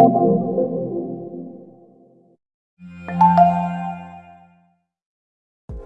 Thank you.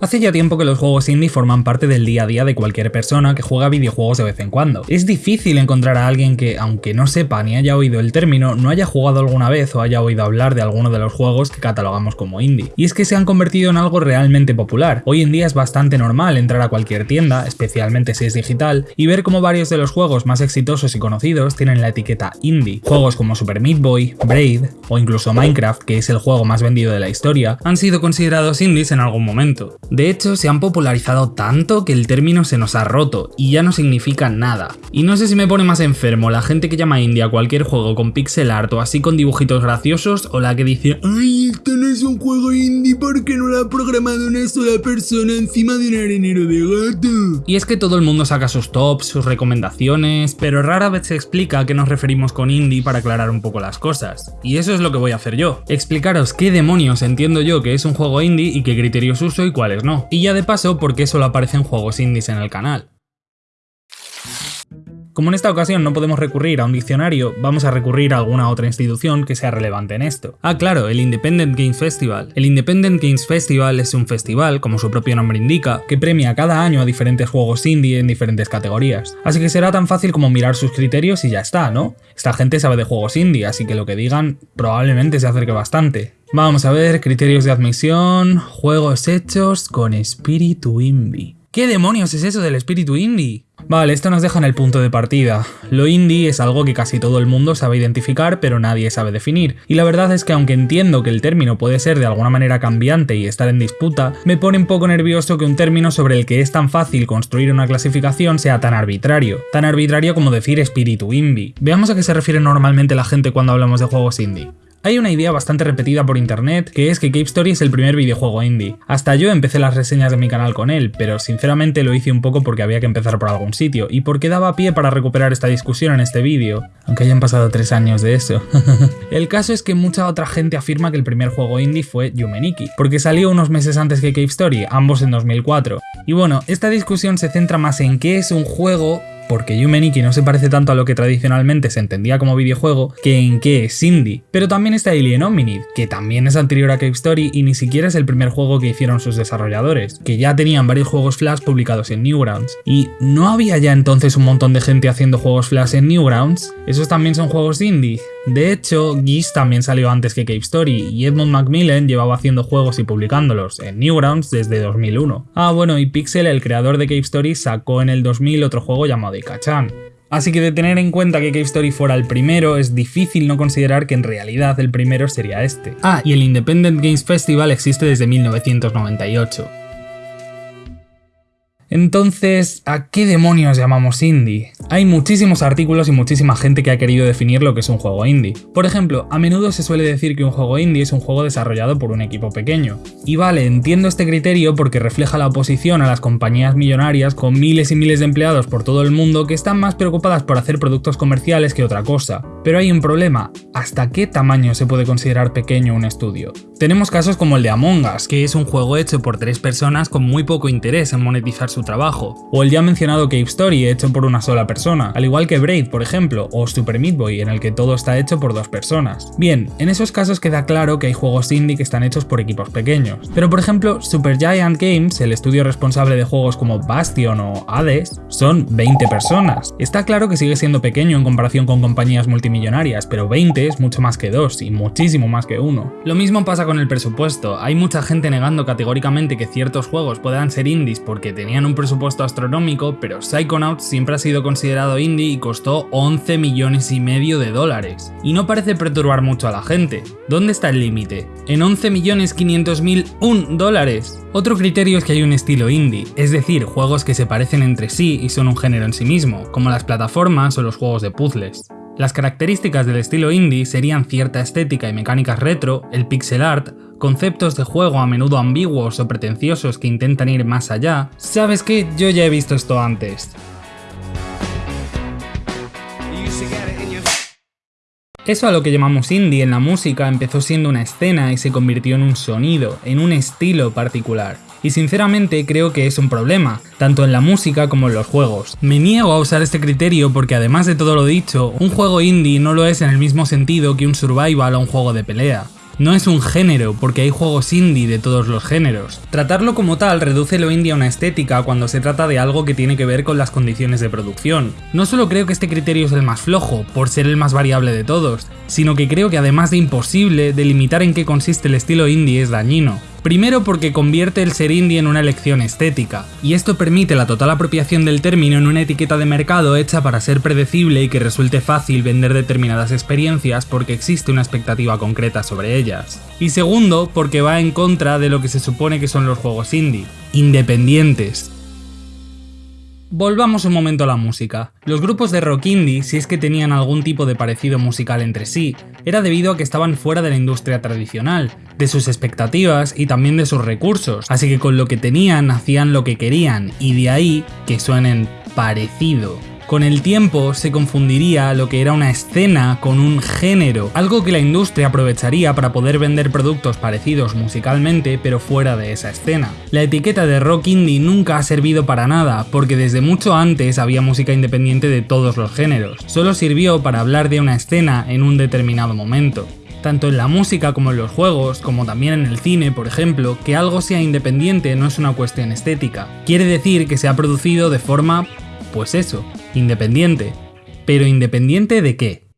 Hace ya tiempo que los juegos indie forman parte del día a día de cualquier persona que juega videojuegos de vez en cuando. Es difícil encontrar a alguien que, aunque no sepa ni haya oído el término, no haya jugado alguna vez o haya oído hablar de alguno de los juegos que catalogamos como indie. Y es que se han convertido en algo realmente popular. Hoy en día es bastante normal entrar a cualquier tienda, especialmente si es digital, y ver cómo varios de los juegos más exitosos y conocidos tienen la etiqueta indie. Juegos como Super Meat Boy, Braid o incluso Minecraft, que es el juego más vendido de la historia, han sido considerados indies en algún momento. De hecho, se han popularizado tanto que el término se nos ha roto y ya no significa nada. Y no sé si me pone más enfermo la gente que llama indie a cualquier juego con pixel art o así con dibujitos graciosos o la que dice ¡Ay, esto no es un juego indie porque no lo ha programado una sola persona encima de un arenero de gato! Y es que todo el mundo saca sus tops, sus recomendaciones, pero rara vez se explica a qué nos referimos con indie para aclarar un poco las cosas. Y eso es lo que voy a hacer yo, explicaros qué demonios entiendo yo que es un juego indie y qué criterios uso y cuáles no. Y ya de paso, porque solo aparecen juegos indies en el canal. Como en esta ocasión no podemos recurrir a un diccionario, vamos a recurrir a alguna otra institución que sea relevante en esto. Ah, claro, el Independent Games Festival. El Independent Games Festival es un festival, como su propio nombre indica, que premia cada año a diferentes juegos indie en diferentes categorías. Así que será tan fácil como mirar sus criterios y ya está, ¿no? Esta gente sabe de juegos indie, así que lo que digan probablemente se acerque bastante. Vamos a ver, criterios de admisión, juegos hechos con espíritu indie. ¿Qué demonios es eso del espíritu indie? Vale, esto nos deja en el punto de partida. Lo indie es algo que casi todo el mundo sabe identificar, pero nadie sabe definir. Y la verdad es que aunque entiendo que el término puede ser de alguna manera cambiante y estar en disputa, me pone un poco nervioso que un término sobre el que es tan fácil construir una clasificación sea tan arbitrario. Tan arbitrario como decir espíritu indie. Veamos a qué se refiere normalmente la gente cuando hablamos de juegos indie. Hay una idea bastante repetida por internet, que es que Cave Story es el primer videojuego indie. Hasta yo empecé las reseñas de mi canal con él, pero sinceramente lo hice un poco porque había que empezar por algún sitio, y porque daba pie para recuperar esta discusión en este vídeo, aunque hayan pasado tres años de eso. el caso es que mucha otra gente afirma que el primer juego indie fue Yumeniki, porque salió unos meses antes que Cave Story, ambos en 2004. Y bueno, esta discusión se centra más en qué es un juego porque Yumeniki no se parece tanto a lo que tradicionalmente se entendía como videojuego que en qué es indie. Pero también está Alien Hominid, que también es anterior a Cave Story y ni siquiera es el primer juego que hicieron sus desarrolladores, que ya tenían varios juegos Flash publicados en Newgrounds. ¿Y no había ya entonces un montón de gente haciendo juegos Flash en Newgrounds? Esos también son juegos indie. De hecho, Geese también salió antes que Cave Story y Edmund Macmillan llevaba haciendo juegos y publicándolos en Newgrounds desde 2001. Ah bueno, y Pixel, el creador de Cave Story, sacó en el 2000 otro juego llamado Ikachan. Así que de tener en cuenta que Cave Story fuera el primero, es difícil no considerar que en realidad el primero sería este. Ah, y el Independent Games Festival existe desde 1998. Entonces, ¿a qué demonios llamamos indie? Hay muchísimos artículos y muchísima gente que ha querido definir lo que es un juego indie. Por ejemplo, a menudo se suele decir que un juego indie es un juego desarrollado por un equipo pequeño. Y vale, entiendo este criterio porque refleja la oposición a las compañías millonarias con miles y miles de empleados por todo el mundo que están más preocupadas por hacer productos comerciales que otra cosa. Pero hay un problema, ¿hasta qué tamaño se puede considerar pequeño un estudio? Tenemos casos como el de Among Us, que es un juego hecho por tres personas con muy poco interés en monetizar su trabajo, o el ya mencionado Cave Story hecho por una sola persona, al igual que Braid por ejemplo, o Super Meat Boy en el que todo está hecho por dos personas. Bien, en esos casos queda claro que hay juegos indie que están hechos por equipos pequeños, pero por ejemplo Supergiant Games, el estudio responsable de juegos como Bastion o Hades, son 20 personas. Está claro que sigue siendo pequeño en comparación con compañías multimillonarias, pero 20 es mucho más que 2 y muchísimo más que 1. Lo mismo pasa con el presupuesto, hay mucha gente negando categóricamente que ciertos juegos puedan ser indies porque tenían un presupuesto astronómico, pero Psychonauts siempre ha sido considerado indie y costó 11 millones y medio de dólares. Y no parece perturbar mucho a la gente. ¿Dónde está el límite? En 11 millones 500 mil un dólares. Otro criterio es que hay un estilo indie, es decir, juegos que se parecen entre sí y son un género en sí mismo, como las plataformas o los juegos de puzzles. Las características del estilo indie serían cierta estética y mecánicas retro, el pixel art, conceptos de juego a menudo ambiguos o pretenciosos que intentan ir más allá. ¿Sabes qué? Yo ya he visto esto antes. Eso a lo que llamamos indie en la música empezó siendo una escena y se convirtió en un sonido, en un estilo particular. Y sinceramente creo que es un problema, tanto en la música como en los juegos. Me niego a usar este criterio porque además de todo lo dicho, un juego indie no lo es en el mismo sentido que un survival o un juego de pelea. No es un género, porque hay juegos indie de todos los géneros. Tratarlo como tal reduce lo indie a una estética cuando se trata de algo que tiene que ver con las condiciones de producción. No solo creo que este criterio es el más flojo, por ser el más variable de todos, sino que creo que además de imposible, delimitar en qué consiste el estilo indie es dañino. Primero porque convierte el ser indie en una elección estética, y esto permite la total apropiación del término en una etiqueta de mercado hecha para ser predecible y que resulte fácil vender determinadas experiencias porque existe una expectativa concreta sobre ellas. Y segundo, porque va en contra de lo que se supone que son los juegos indie, independientes, Volvamos un momento a la música. Los grupos de rock indie, si es que tenían algún tipo de parecido musical entre sí, era debido a que estaban fuera de la industria tradicional, de sus expectativas y también de sus recursos, así que con lo que tenían hacían lo que querían, y de ahí que suenen parecido. Con el tiempo se confundiría lo que era una escena con un género, algo que la industria aprovecharía para poder vender productos parecidos musicalmente pero fuera de esa escena. La etiqueta de rock indie nunca ha servido para nada, porque desde mucho antes había música independiente de todos los géneros, solo sirvió para hablar de una escena en un determinado momento tanto en la música como en los juegos, como también en el cine, por ejemplo, que algo sea independiente no es una cuestión estética. Quiere decir que se ha producido de forma pues eso, independiente. Pero independiente de qué?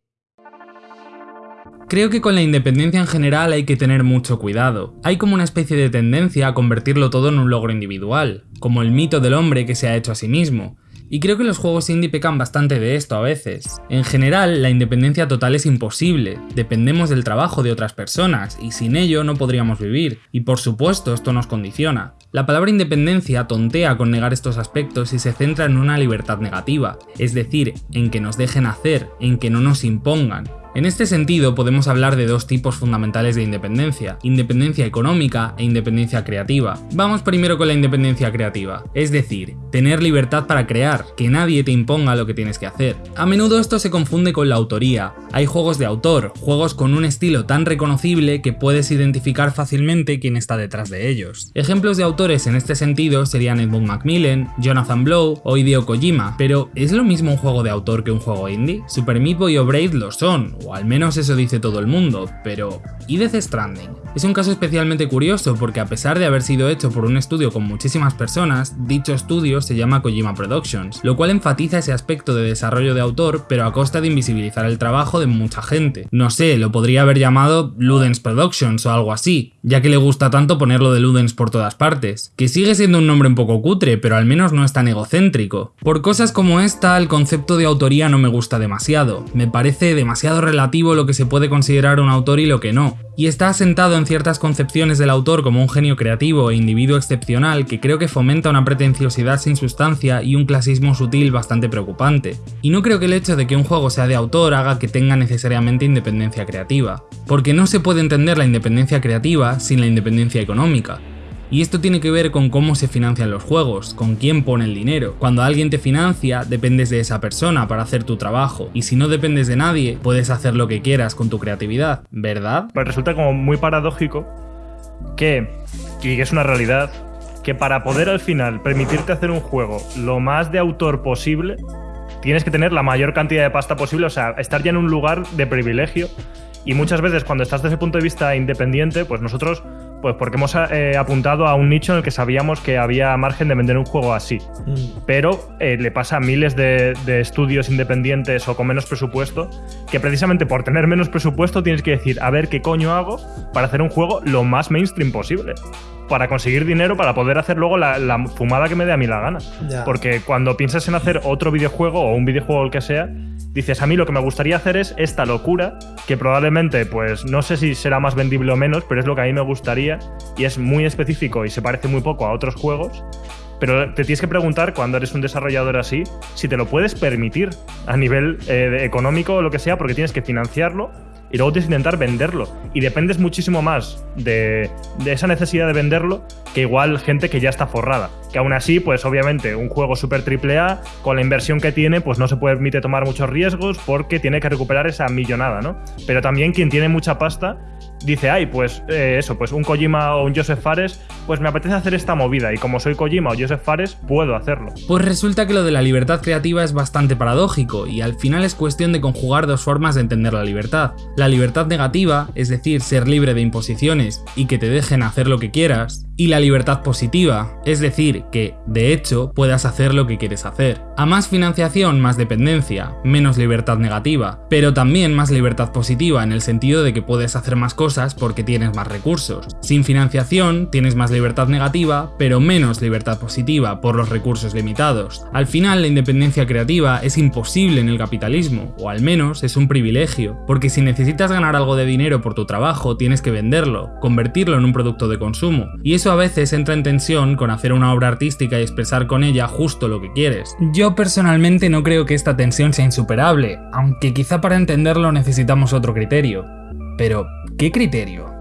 Creo que con la independencia en general hay que tener mucho cuidado. Hay como una especie de tendencia a convertirlo todo en un logro individual, como el mito del hombre que se ha hecho a sí mismo, y creo que los juegos indie pecan bastante de esto a veces. En general, la independencia total es imposible, dependemos del trabajo de otras personas, y sin ello no podríamos vivir, y por supuesto esto nos condiciona. La palabra independencia tontea con negar estos aspectos y se centra en una libertad negativa, es decir, en que nos dejen hacer, en que no nos impongan. En este sentido podemos hablar de dos tipos fundamentales de independencia, independencia económica e independencia creativa. Vamos primero con la independencia creativa, es decir, tener libertad para crear, que nadie te imponga lo que tienes que hacer. A menudo esto se confunde con la autoría, hay juegos de autor, juegos con un estilo tan reconocible que puedes identificar fácilmente quién está detrás de ellos. Ejemplos de autores en este sentido serían Edmund Macmillan, Jonathan Blow o Hideo Kojima, pero ¿es lo mismo un juego de autor que un juego indie? Super Meat Boy o lo son, o al menos eso dice todo el mundo, pero ¿y Death Stranding? Es un caso especialmente curioso porque a pesar de haber sido hecho por un estudio con muchísimas personas, dicho estudio se llama Kojima Productions, lo cual enfatiza ese aspecto de desarrollo de autor pero a costa de invisibilizar el trabajo de mucha gente. No sé, lo podría haber llamado Ludens Productions o algo así, ya que le gusta tanto ponerlo de Ludens por todas partes, que sigue siendo un nombre un poco cutre, pero al menos no es tan egocéntrico. Por cosas como esta, el concepto de autoría no me gusta demasiado, me parece demasiado relativo lo que se puede considerar un autor y lo que no, y está asentado en ciertas concepciones del autor como un genio creativo e individuo excepcional que creo que fomenta una pretenciosidad sin sustancia y un clasismo sutil bastante preocupante. Y no creo que el hecho de que un juego sea de autor haga que tenga necesariamente independencia creativa, porque no se puede entender la independencia creativa sin la independencia económica, y esto tiene que ver con cómo se financian los juegos, con quién pone el dinero. Cuando alguien te financia, dependes de esa persona para hacer tu trabajo, y si no dependes de nadie, puedes hacer lo que quieras con tu creatividad, ¿verdad? Pues resulta como muy paradójico que, y es una realidad, que para poder al final permitirte hacer un juego lo más de autor posible, tienes que tener la mayor cantidad de pasta posible, o sea, estar ya en un lugar de privilegio. Y muchas veces cuando estás desde el punto de vista independiente, pues nosotros pues porque hemos eh, apuntado a un nicho en el que sabíamos que había margen de vender un juego así. Mm. Pero eh, le pasa a miles de, estudios independientes o con menos presupuesto, que precisamente por tener menos presupuesto tienes que decir, a ver qué coño hago para hacer un juego lo más mainstream posible. Para conseguir dinero, para poder hacer luego la, fumada que me dé a mí la gana. Porque cuando piensas en hacer otro videojuego o un videojuego el que sea, dices, a mí lo que me gustaría hacer es esta locura, que probablemente, pues no sé si será más vendible o menos, pero es lo que a mí me gustaría y es muy específico y se parece muy poco a otros juegos. Pero te tienes que preguntar cuando eres un desarrollador así si te lo puedes permitir a nivel eh, económico o lo que sea, porque tienes que financiarlo y luego tienes que intentar venderlo. Y dependes muchísimo más de, de, esa necesidad de venderlo que igual gente que ya está forrada. que aún así, pues obviamente un juego super triple A, con la inversión que tiene, pues no se permite tomar muchos riesgos porque tiene que recuperar esa millonada, ¿no? Pero también quien tiene mucha pasta dice, ay, pues eh, eso, pues un Kojima o un Joseph Fares, pues me apetece hacer esta movida y como soy Kojima o Joseph Fares, puedo hacerlo. Pues resulta que lo de la libertad creativa es bastante paradójico y al final es cuestión de conjugar dos formas de entender la libertad. La libertad negativa, es decir, ser libre de imposiciones y que te dejen hacer lo que quieras, y la libertad positiva, es decir, que, de hecho, puedas hacer lo que quieres hacer. A más financiación, más dependencia, menos libertad negativa, pero también más libertad positiva en el sentido de que puedes hacer más cosas porque tienes más recursos. Sin financiación, tienes más libertad negativa, pero menos libertad positiva por los recursos limitados. Al final, la independencia creativa es imposible en el capitalismo, o al menos es un privilegio, porque si necesitas ganar algo de dinero por tu trabajo, tienes que venderlo, convertirlo en un producto de consumo, y eso a veces entra en tensión con hacer una obra artística y expresar con ella justo lo que quieres. Yo personalmente no creo que esta tensión sea insuperable, aunque quizá para entenderlo necesitamos otro criterio. Pero, ¿qué criterio?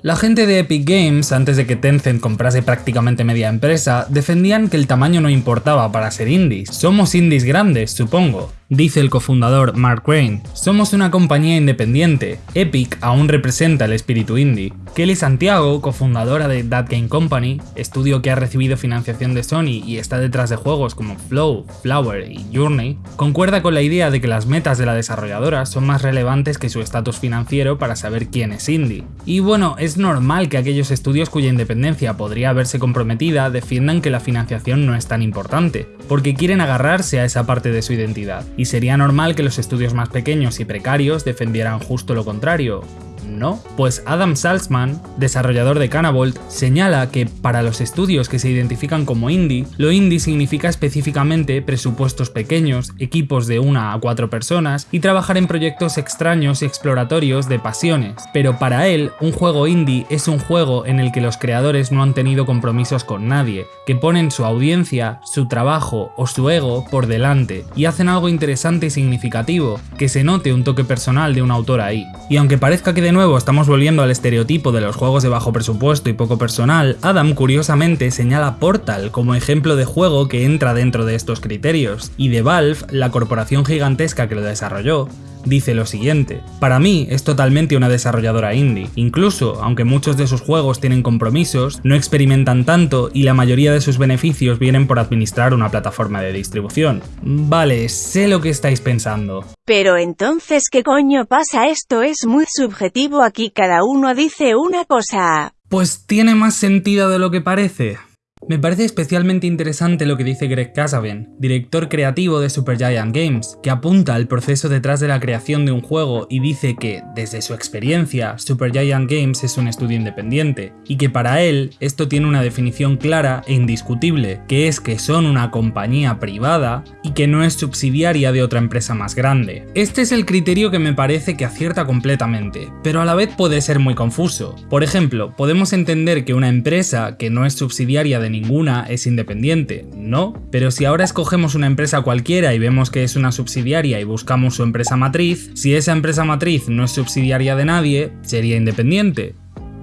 La gente de Epic Games, antes de que Tencent comprase prácticamente media empresa, defendían que el tamaño no importaba para ser indies. Somos indies grandes, supongo. Dice el cofundador Mark Crane, somos una compañía independiente, Epic aún representa el espíritu indie. Kelly Santiago, cofundadora de That Game Company, estudio que ha recibido financiación de Sony y está detrás de juegos como Flow, Flower y Journey, concuerda con la idea de que las metas de la desarrolladora son más relevantes que su estatus financiero para saber quién es indie. Y bueno, es normal que aquellos estudios cuya independencia podría verse comprometida defiendan que la financiación no es tan importante, porque quieren agarrarse a esa parte de su identidad sería normal que los estudios más pequeños y precarios defendieran justo lo contrario, ¿no? Pues Adam Salzman, desarrollador de Canavolt, señala que para los estudios que se identifican como indie, lo indie significa específicamente presupuestos pequeños, equipos de una a cuatro personas y trabajar en proyectos extraños y exploratorios de pasiones. Pero para él, un juego indie es un juego en el que los creadores no han tenido compromisos con nadie, que ponen su audiencia, su trabajo o su ego por delante y hacen algo interesante y significativo, que se note un toque personal de un autor ahí. Y aunque parezca que de nuevo estamos volviendo al estereotipo de los juegos de bajo presupuesto y poco personal, Adam curiosamente señala Portal como ejemplo de juego que entra dentro de estos criterios, y de Valve, la corporación gigantesca que lo desarrolló, dice lo siguiente. Para mí es totalmente una desarrolladora indie, incluso aunque muchos de sus juegos tienen compromisos, no experimentan tanto y la mayoría de sus beneficios vienen por administrar una plataforma de distribución. Vale, sé lo que estáis pensando. Pero entonces, ¿qué coño pasa? Esto es muy subjetivo aquí, cada uno dice una cosa. Pues tiene más sentido de lo que parece. Me parece especialmente interesante lo que dice Greg Casaben, director creativo de Supergiant Games, que apunta al proceso detrás de la creación de un juego y dice que, desde su experiencia, Supergiant Games es un estudio independiente, y que para él esto tiene una definición clara e indiscutible, que es que son una compañía privada y que no es subsidiaria de otra empresa más grande. Este es el criterio que me parece que acierta completamente, pero a la vez puede ser muy confuso. Por ejemplo, podemos entender que una empresa que no es subsidiaria de ninguna es independiente, ¿no? Pero si ahora escogemos una empresa cualquiera y vemos que es una subsidiaria y buscamos su empresa matriz, si esa empresa matriz no es subsidiaria de nadie, sería independiente,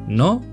¿no?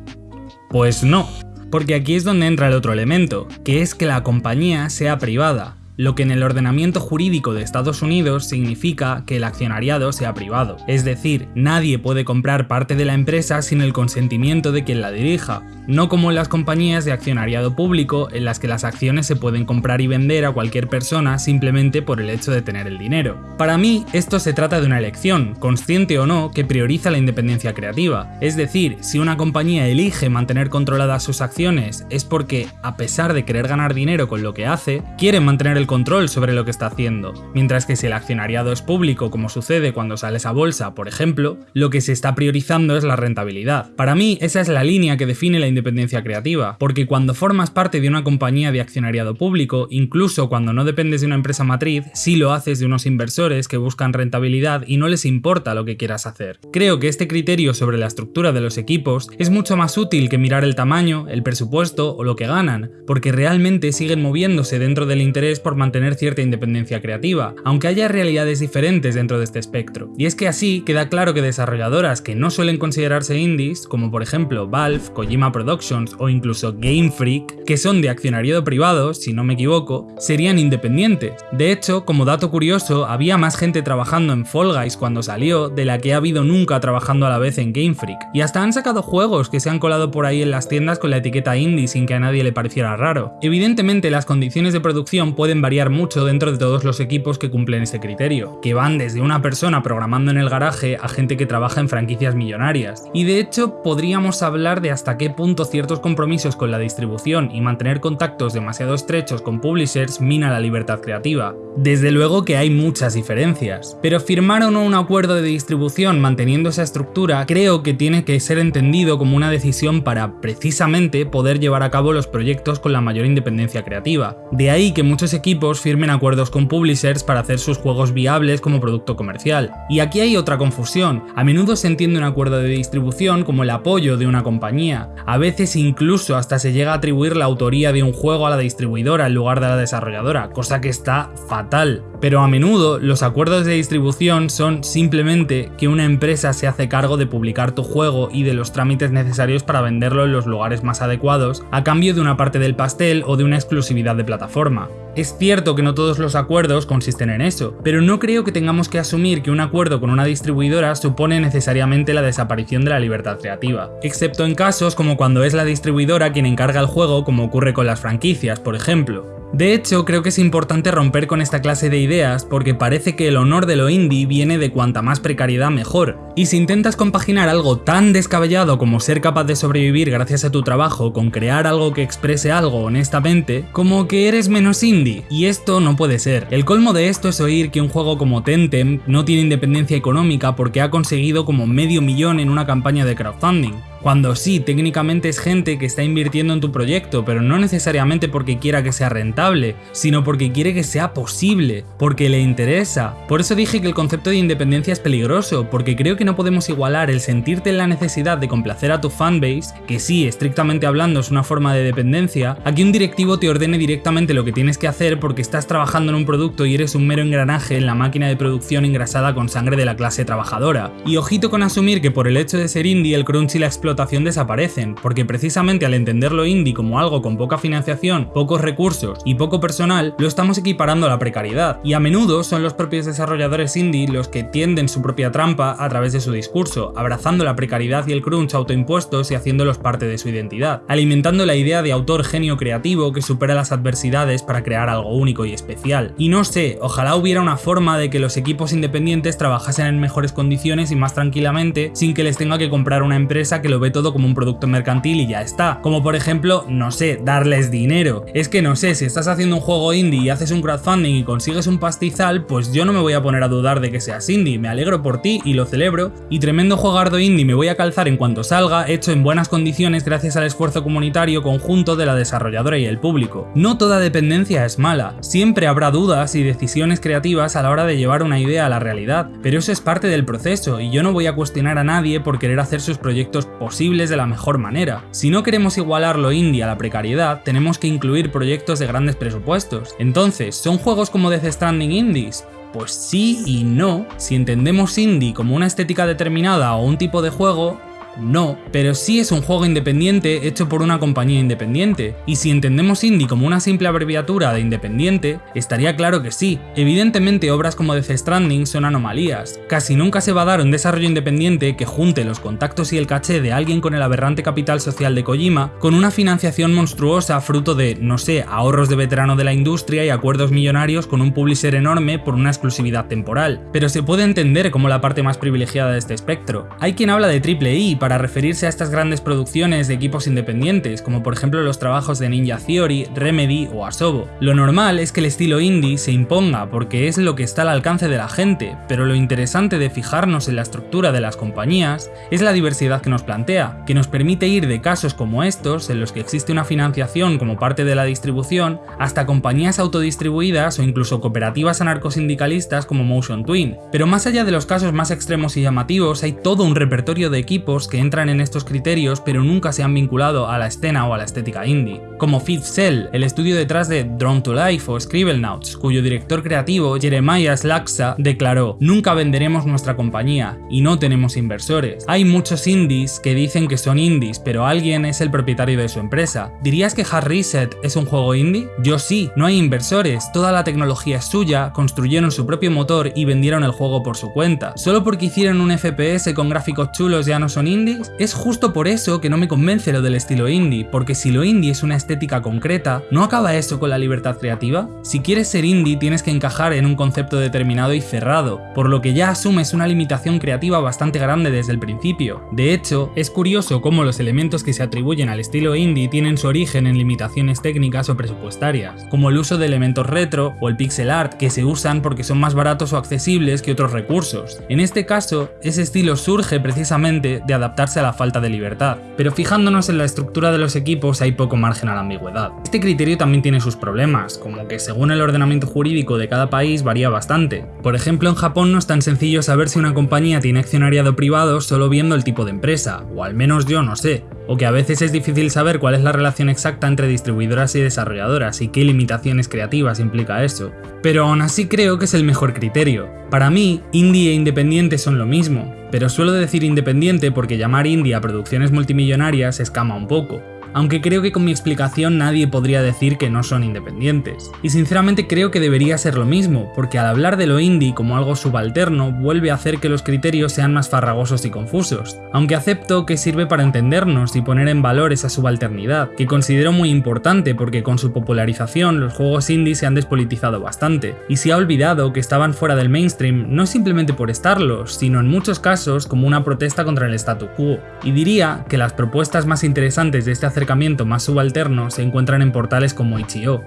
Pues no, porque aquí es donde entra el otro elemento, que es que la compañía sea privada, lo que en el ordenamiento jurídico de Estados Unidos significa que el accionariado sea privado, es decir, nadie puede comprar parte de la empresa sin el consentimiento de quien la dirija, no como en las compañías de accionariado público en las que las acciones se pueden comprar y vender a cualquier persona simplemente por el hecho de tener el dinero. Para mí, esto se trata de una elección, consciente o no, que prioriza la independencia creativa, es decir, si una compañía elige mantener controladas sus acciones es porque, a pesar de querer ganar dinero con lo que hace, quiere mantener el control sobre lo que está haciendo, mientras que si el accionariado es público, como sucede cuando sales a bolsa, por ejemplo, lo que se está priorizando es la rentabilidad. Para mí, esa es la línea que define la independencia creativa, porque cuando formas parte de una compañía de accionariado público, incluso cuando no dependes de una empresa matriz, sí lo haces de unos inversores que buscan rentabilidad y no les importa lo que quieras hacer. Creo que este criterio sobre la estructura de los equipos es mucho más útil que mirar el tamaño, el presupuesto o lo que ganan, porque realmente siguen moviéndose dentro del interés por mantener cierta independencia creativa, aunque haya realidades diferentes dentro de este espectro. Y es que así queda claro que desarrolladoras que no suelen considerarse indies, como por ejemplo Valve, Kojima Productions o incluso Game Freak, que son de accionariado privado, si no me equivoco, serían independientes. De hecho, como dato curioso, había más gente trabajando en Fall Guys cuando salió de la que ha habido nunca trabajando a la vez en Game Freak. Y hasta han sacado juegos que se han colado por ahí en las tiendas con la etiqueta indie sin que a nadie le pareciera raro. Evidentemente las condiciones de producción pueden variar mucho dentro de todos los equipos que cumplen ese criterio, que van desde una persona programando en el garaje a gente que trabaja en franquicias millonarias. Y de hecho podríamos hablar de hasta qué punto ciertos compromisos con la distribución y mantener contactos demasiado estrechos con publishers mina la libertad creativa. Desde luego que hay muchas diferencias, pero firmar o no un acuerdo de distribución manteniendo esa estructura creo que tiene que ser entendido como una decisión para precisamente poder llevar a cabo los proyectos con la mayor independencia creativa. De ahí que muchos equipos firmen acuerdos con publishers para hacer sus juegos viables como producto comercial. Y aquí hay otra confusión, a menudo se entiende un acuerdo de distribución como el apoyo de una compañía, a veces incluso hasta se llega a atribuir la autoría de un juego a la distribuidora en lugar de la desarrolladora, cosa que está fatal. Pero a menudo los acuerdos de distribución son simplemente que una empresa se hace cargo de publicar tu juego y de los trámites necesarios para venderlo en los lugares más adecuados, a cambio de una parte del pastel o de una exclusividad de plataforma. Es cierto que no todos los acuerdos consisten en eso, pero no creo que tengamos que asumir que un acuerdo con una distribuidora supone necesariamente la desaparición de la libertad creativa, excepto en casos como cuando es la distribuidora quien encarga el juego como ocurre con las franquicias, por ejemplo. De hecho, creo que es importante romper con esta clase de ideas porque parece que el honor de lo indie viene de cuanta más precariedad mejor. Y si intentas compaginar algo tan descabellado como ser capaz de sobrevivir gracias a tu trabajo con crear algo que exprese algo honestamente, como que eres menos indie. Y esto no puede ser. El colmo de esto es oír que un juego como Tentem no tiene independencia económica porque ha conseguido como medio millón en una campaña de crowdfunding. Cuando sí, técnicamente es gente que está invirtiendo en tu proyecto, pero no necesariamente porque quiera que sea rentable, sino porque quiere que sea posible, porque le interesa. Por eso dije que el concepto de independencia es peligroso, porque creo que no podemos igualar el sentirte en la necesidad de complacer a tu fanbase, que sí, estrictamente hablando es una forma de dependencia, a que un directivo te ordene directamente lo que tienes que hacer porque estás trabajando en un producto y eres un mero engranaje en la máquina de producción engrasada con sangre de la clase trabajadora. Y ojito con asumir que por el hecho de ser indie el crunch y la desaparecen, porque precisamente al entenderlo indie como algo con poca financiación, pocos recursos y poco personal, lo estamos equiparando a la precariedad, y a menudo son los propios desarrolladores indie los que tienden su propia trampa a través de su discurso, abrazando la precariedad y el crunch autoimpuestos y haciéndolos parte de su identidad, alimentando la idea de autor genio creativo que supera las adversidades para crear algo único y especial. Y no sé, ojalá hubiera una forma de que los equipos independientes trabajasen en mejores condiciones y más tranquilamente sin que les tenga que comprar una empresa que lo ve todo como un producto mercantil y ya está. Como por ejemplo, no sé, darles dinero. Es que no sé, si estás haciendo un juego indie y haces un crowdfunding y consigues un pastizal, pues yo no me voy a poner a dudar de que seas indie, me alegro por ti y lo celebro. Y tremendo jugardo indie me voy a calzar en cuanto salga, hecho en buenas condiciones gracias al esfuerzo comunitario conjunto de la desarrolladora y el público. No toda dependencia es mala, siempre habrá dudas y decisiones creativas a la hora de llevar una idea a la realidad, pero eso es parte del proceso y yo no voy a cuestionar a nadie por querer hacer sus proyectos posibles de la mejor manera. Si no queremos igualar lo indie a la precariedad, tenemos que incluir proyectos de grandes presupuestos. Entonces, ¿son juegos como Death Stranding indies? Pues sí y no. Si entendemos indie como una estética determinada o un tipo de juego, no, pero sí es un juego independiente hecho por una compañía independiente, y si entendemos indie como una simple abreviatura de independiente, estaría claro que sí. Evidentemente obras como Death Stranding son anomalías, casi nunca se va a dar un desarrollo independiente que junte los contactos y el caché de alguien con el aberrante capital social de Kojima con una financiación monstruosa fruto de, no sé, ahorros de veterano de la industria y acuerdos millonarios con un publisher enorme por una exclusividad temporal, pero se puede entender como la parte más privilegiada de este espectro. Hay quien habla de triple I para referirse a estas grandes producciones de equipos independientes, como por ejemplo los trabajos de Ninja Theory, Remedy o Asobo. Lo normal es que el estilo indie se imponga porque es lo que está al alcance de la gente, pero lo interesante de fijarnos en la estructura de las compañías es la diversidad que nos plantea, que nos permite ir de casos como estos, en los que existe una financiación como parte de la distribución, hasta compañías autodistribuidas o incluso cooperativas anarcosindicalistas como Motion Twin. Pero más allá de los casos más extremos y llamativos, hay todo un repertorio de equipos que entran en estos criterios pero nunca se han vinculado a la escena o a la estética indie, como Fifth Cell, el estudio detrás de Drawn to Life o Scribblenauts, cuyo director creativo Jeremiah Slaksa declaró Nunca venderemos nuestra compañía y no tenemos inversores. Hay muchos indies que dicen que son indies, pero alguien es el propietario de su empresa. ¿Dirías que Hard Reset es un juego indie? Yo sí, no hay inversores, toda la tecnología es suya, construyeron su propio motor y vendieron el juego por su cuenta. ¿Solo porque hicieron un FPS con gráficos chulos ya no son indies? Es justo por eso que no me convence lo del estilo indie, porque si lo indie es una estética concreta, ¿no acaba eso con la libertad creativa? Si quieres ser indie tienes que encajar en un concepto determinado y cerrado, por lo que ya asumes una limitación creativa bastante grande desde el principio. De hecho, es curioso cómo los elementos que se atribuyen al estilo indie tienen su origen en limitaciones técnicas o presupuestarias, como el uso de elementos retro o el pixel art que se usan porque son más baratos o accesibles que otros recursos. En este caso, ese estilo surge precisamente de adaptarse a la falta de libertad, pero fijándonos en la estructura de los equipos hay poco margen a la ambigüedad. Este criterio también tiene sus problemas, como que según el ordenamiento jurídico de cada país varía bastante. Por ejemplo, en Japón no es tan sencillo saber si una compañía tiene accionariado privado solo viendo el tipo de empresa, o al menos yo no sé, o que a veces es difícil saber cuál es la relación exacta entre distribuidoras y desarrolladoras y qué limitaciones creativas implica eso. Pero aún así creo que es el mejor criterio. Para mí, indie e independiente son lo mismo, pero suelo decir independiente porque llamar indie a producciones multimillonarias escama un poco aunque creo que con mi explicación nadie podría decir que no son independientes. Y sinceramente creo que debería ser lo mismo, porque al hablar de lo indie como algo subalterno vuelve a hacer que los criterios sean más farragosos y confusos, aunque acepto que sirve para entendernos y poner en valor esa subalternidad, que considero muy importante porque con su popularización los juegos indie se han despolitizado bastante, y se ha olvidado que estaban fuera del mainstream no simplemente por estarlos, sino en muchos casos como una protesta contra el statu quo. Y diría que las propuestas más interesantes de este acercamiento más subalterno se encuentran en portales como Itch.io.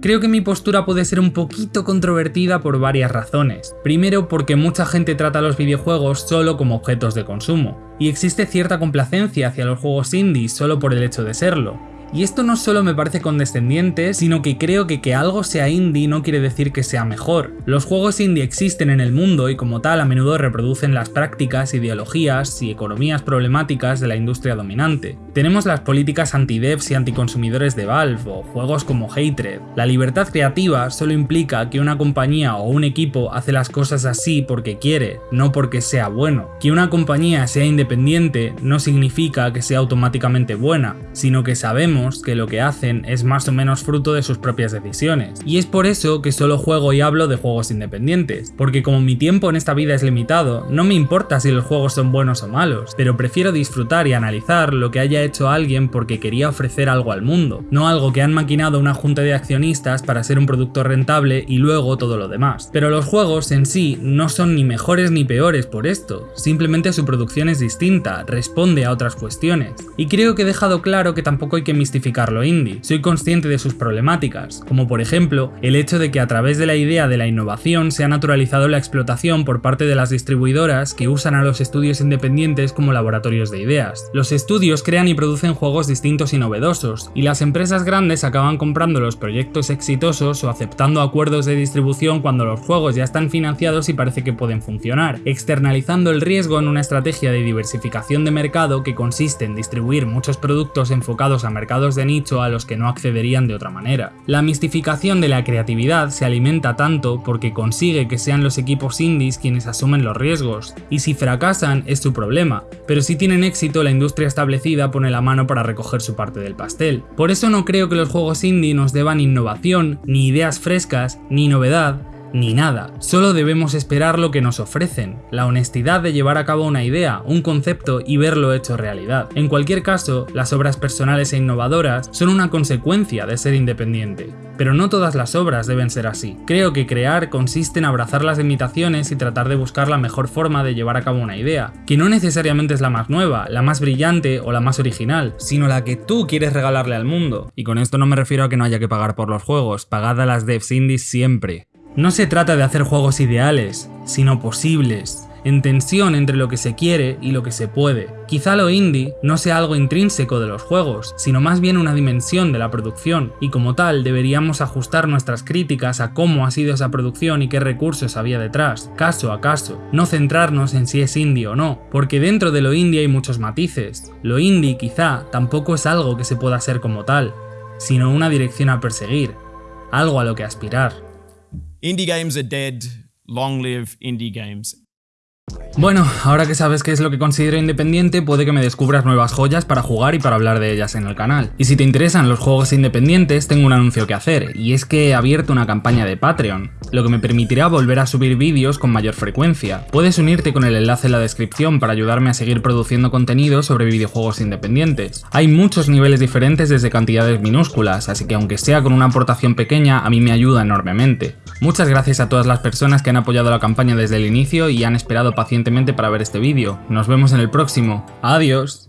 Creo que mi postura puede ser un poquito controvertida por varias razones. Primero porque mucha gente trata los videojuegos solo como objetos de consumo, y existe cierta complacencia hacia los juegos indie solo por el hecho de serlo, y esto no solo me parece condescendiente, sino que creo que que algo sea indie no quiere decir que sea mejor. Los juegos indie existen en el mundo y como tal a menudo reproducen las prácticas, ideologías y economías problemáticas de la industria dominante. Tenemos las políticas anti-devs y anticonsumidores de Valve o juegos como Hatred. La libertad creativa solo implica que una compañía o un equipo hace las cosas así porque quiere, no porque sea bueno. Que una compañía sea independiente no significa que sea automáticamente buena, sino que sabemos que lo que hacen es más o menos fruto de sus propias decisiones. Y es por eso que solo juego y hablo de juegos independientes, porque como mi tiempo en esta vida es limitado, no me importa si los juegos son buenos o malos, pero prefiero disfrutar y analizar lo que haya hecho alguien porque quería ofrecer algo al mundo, no algo que han maquinado una junta de accionistas para ser un producto rentable y luego todo lo demás. Pero los juegos en sí no son ni mejores ni peores por esto, simplemente su producción es distinta, responde a otras cuestiones. Y creo que he dejado claro que tampoco hay que lo indie. Soy consciente de sus problemáticas, como por ejemplo el hecho de que a través de la idea de la innovación se ha naturalizado la explotación por parte de las distribuidoras que usan a los estudios independientes como laboratorios de ideas. Los estudios crean y producen juegos distintos y novedosos, y las empresas grandes acaban comprando los proyectos exitosos o aceptando acuerdos de distribución cuando los juegos ya están financiados y parece que pueden funcionar, externalizando el riesgo en una estrategia de diversificación de mercado que consiste en distribuir muchos productos enfocados a mercados de nicho a los que no accederían de otra manera. La mistificación de la creatividad se alimenta tanto porque consigue que sean los equipos indies quienes asumen los riesgos, y si fracasan es su problema, pero si tienen éxito la industria establecida pone la mano para recoger su parte del pastel. Por eso no creo que los juegos indie nos deban innovación, ni ideas frescas, ni novedad, ni nada. Solo debemos esperar lo que nos ofrecen, la honestidad de llevar a cabo una idea, un concepto y verlo hecho realidad. En cualquier caso, las obras personales e innovadoras son una consecuencia de ser independiente. Pero no todas las obras deben ser así. Creo que crear consiste en abrazar las limitaciones y tratar de buscar la mejor forma de llevar a cabo una idea, que no necesariamente es la más nueva, la más brillante o la más original, sino la que tú quieres regalarle al mundo. Y con esto no me refiero a que no haya que pagar por los juegos, pagad a las devs indies siempre. No se trata de hacer juegos ideales, sino posibles. en tensión entre lo que se quiere y lo que se puede. Quizá lo indie no sea algo intrínseco de los juegos, sino más bien una dimensión de la producción, y como tal deberíamos ajustar nuestras críticas a cómo ha sido esa producción y qué recursos había detrás, caso a caso, no centrarnos en si es indie o no, porque dentro de lo indie hay muchos matices. Lo indie quizá tampoco es algo que se pueda hacer como tal, sino una dirección a perseguir, algo a lo que aspirar. Indie games are dead. Long live indie games. Bueno, ahora que sabes qué es lo que considero independiente, puede que me descubras nuevas joyas para jugar y para hablar de ellas en el canal. Y si te interesan los juegos independientes, tengo un anuncio que hacer, y es que he abierto una campaña de Patreon, lo que me permitirá volver a subir vídeos con mayor frecuencia. Puedes unirte con el enlace en la descripción para ayudarme a seguir produciendo contenido sobre videojuegos independientes. Hay muchos niveles diferentes desde cantidades minúsculas, así que aunque sea con una aportación pequeña, a mí me ayuda enormemente. Muchas gracias a todas las personas que han apoyado la campaña desde el inicio y han esperado pacientemente para ver este vídeo. Nos vemos en el próximo. Adiós.